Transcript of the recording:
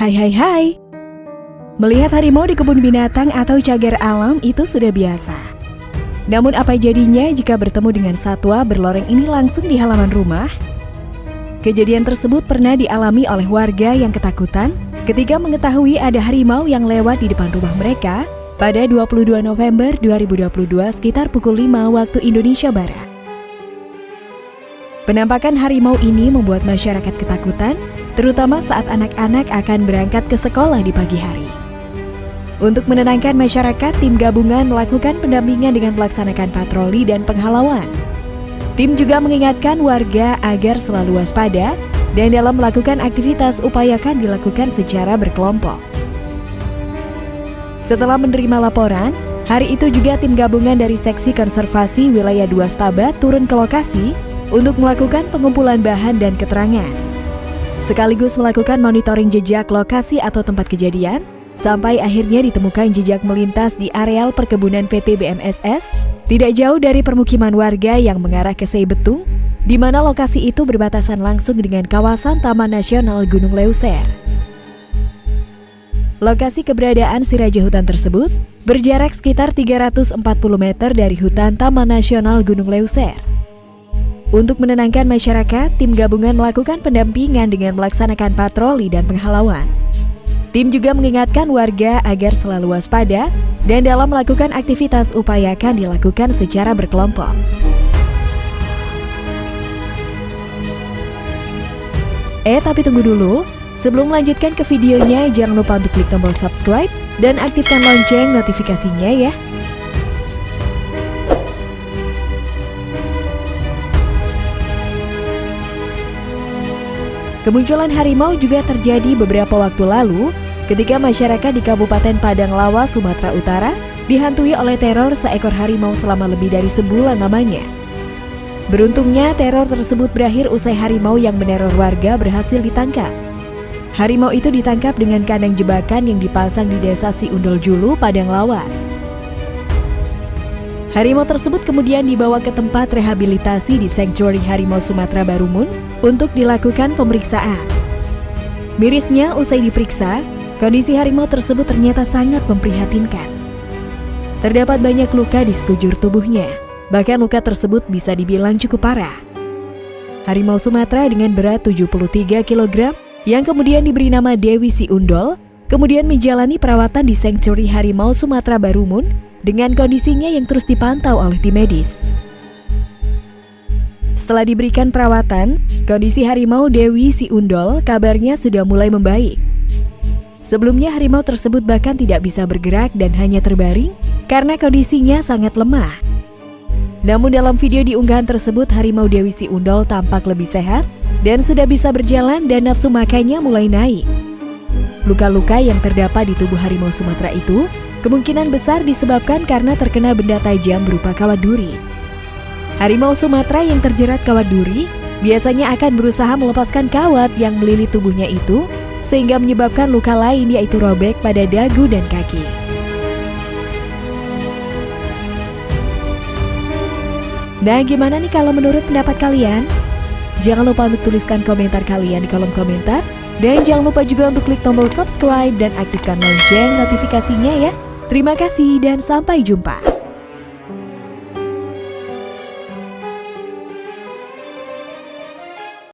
Hai hai hai Melihat harimau di kebun binatang atau cagar alam itu sudah biasa Namun apa jadinya jika bertemu dengan satwa berloreng ini langsung di halaman rumah? Kejadian tersebut pernah dialami oleh warga yang ketakutan ketika mengetahui ada harimau yang lewat di depan rumah mereka pada 22 November 2022 sekitar pukul 5 waktu Indonesia Barat. Penampakan harimau ini membuat masyarakat ketakutan, terutama saat anak-anak akan berangkat ke sekolah di pagi hari. Untuk menenangkan masyarakat, tim gabungan melakukan pendampingan dengan melaksanakan patroli dan penghalauan. Tim juga mengingatkan warga agar selalu waspada dan dalam melakukan aktivitas upayakan dilakukan secara berkelompok. Setelah menerima laporan, hari itu juga tim gabungan dari Seksi Konservasi Wilayah 2 Stabat turun ke lokasi untuk melakukan pengumpulan bahan dan keterangan. Sekaligus melakukan monitoring jejak lokasi atau tempat kejadian, sampai akhirnya ditemukan jejak melintas di areal perkebunan PT BMSS, tidak jauh dari permukiman warga yang mengarah ke Seibetung, di mana lokasi itu berbatasan langsung dengan kawasan Taman Nasional Gunung Leuser. Lokasi keberadaan si raja hutan tersebut berjarak sekitar 340 meter dari hutan Taman Nasional Gunung Leuser. Untuk menenangkan masyarakat, tim gabungan melakukan pendampingan dengan melaksanakan patroli dan penghalauan. Tim juga mengingatkan warga agar selalu waspada dan dalam melakukan aktivitas upayakan dilakukan secara berkelompok. Eh, tapi tunggu dulu. Sebelum melanjutkan ke videonya, jangan lupa untuk klik tombol subscribe dan aktifkan lonceng notifikasinya ya. Kemunculan harimau juga terjadi beberapa waktu lalu ketika masyarakat di Kabupaten Padang Lawa, Sumatera Utara dihantui oleh teror seekor harimau selama lebih dari sebulan namanya. Beruntungnya teror tersebut berakhir usai harimau yang meneror warga berhasil ditangkap. Harimau itu ditangkap dengan kandang jebakan yang dipasang di desa Siundol Julu, Padang Lawas. Harimau tersebut kemudian dibawa ke tempat rehabilitasi di Sanctuary Harimau Sumatera Barumun untuk dilakukan pemeriksaan. Mirisnya, usai diperiksa, kondisi harimau tersebut ternyata sangat memprihatinkan. Terdapat banyak luka di sekujur tubuhnya, bahkan luka tersebut bisa dibilang cukup parah. Harimau Sumatera dengan berat 73 kg yang kemudian diberi nama Dewi Si Undol, kemudian menjalani perawatan di Sanctuary Harimau Sumatera Barumun dengan kondisinya yang terus dipantau oleh tim medis. Setelah diberikan perawatan, kondisi harimau Dewi Si Undol kabarnya sudah mulai membaik. Sebelumnya harimau tersebut bahkan tidak bisa bergerak dan hanya terbaring karena kondisinya sangat lemah. Namun dalam video di unggahan tersebut harimau Dewi Si Undol tampak lebih sehat dan sudah bisa berjalan dan nafsu makannya mulai naik. Luka-luka yang terdapat di tubuh harimau Sumatera itu kemungkinan besar disebabkan karena terkena benda tajam berupa kawat duri. Harimau Sumatera yang terjerat kawat duri biasanya akan berusaha melepaskan kawat yang melilit tubuhnya itu sehingga menyebabkan luka lain yaitu robek pada dagu dan kaki. Nah, gimana nih kalau menurut pendapat kalian? Jangan lupa untuk tuliskan komentar kalian di kolom komentar. Dan jangan lupa juga untuk klik tombol subscribe dan aktifkan lonceng notifikasinya ya. Terima kasih dan sampai jumpa.